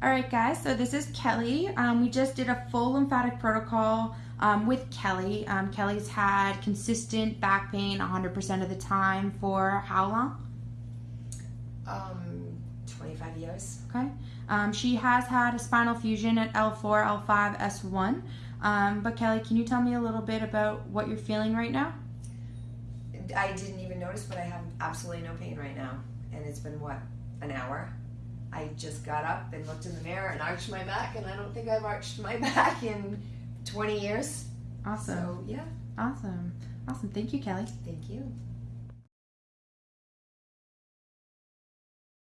All right, guys, so this is Kelly. Um, we just did a full lymphatic protocol um, with Kelly. Um, Kelly's had consistent back pain 100% of the time for how long? Um, 25 years. Okay. Um, she has had a spinal fusion at L4, L5, S1. Um, but Kelly, can you tell me a little bit about what you're feeling right now? I didn't even notice, but I have absolutely no pain right now. And it's been, what, an hour? I just got up and looked in the mirror and arched my back, and I don't think I've arched my back in 20 years. Awesome. So, yeah, Awesome. Awesome. Thank you, Kelly. thank you.